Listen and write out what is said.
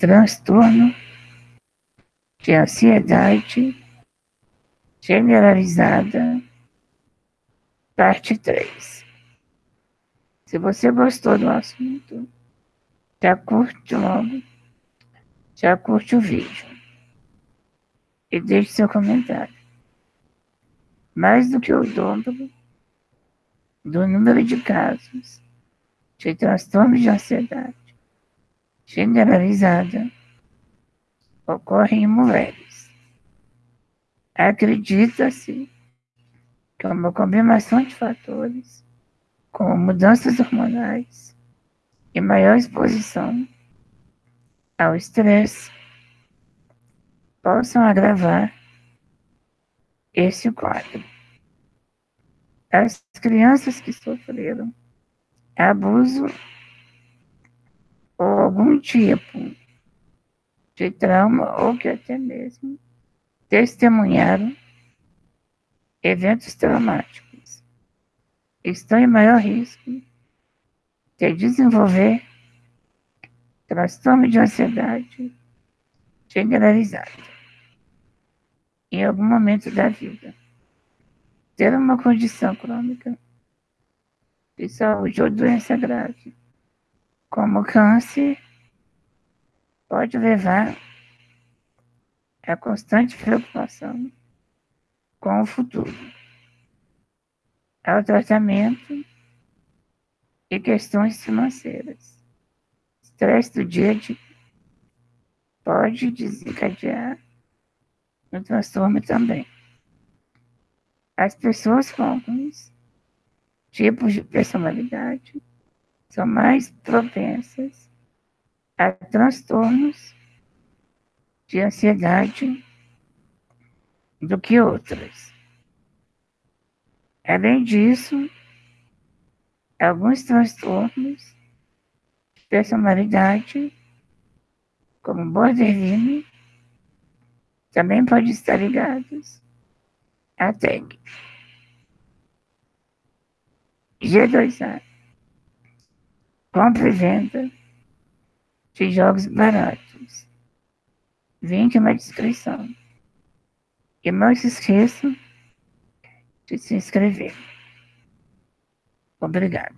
transtorno de ansiedade generalizada, parte 3. Se você gostou do assunto, já curte logo, já curte o vídeo e deixe seu comentário. Mais do que o dobro do número de casos de transtorno de ansiedade generalizada ocorre em mulheres. Acredita-se que uma combinação de fatores, como mudanças hormonais e maior exposição ao estresse, possam agravar esse quadro. As crianças que sofreram abuso algum tipo de trauma ou que até mesmo testemunharam eventos traumáticos estão em maior risco de desenvolver transtorno de ansiedade generalizada em algum momento da vida. Ter uma condição crônica de saúde ou doença grave como câncer, pode levar a constante preocupação com o futuro, ao tratamento e questões financeiras. Estresse do dia a dia pode desencadear no transtorno também. As pessoas com alguns tipos de personalidade são mais propensas a transtornos de ansiedade do que outras. Além disso, alguns transtornos de personalidade, como borderline, também podem estar ligados à TEG. G2A compra e venda de jogos baratos. Link na descrição. E não se esqueça de se inscrever. Obrigado.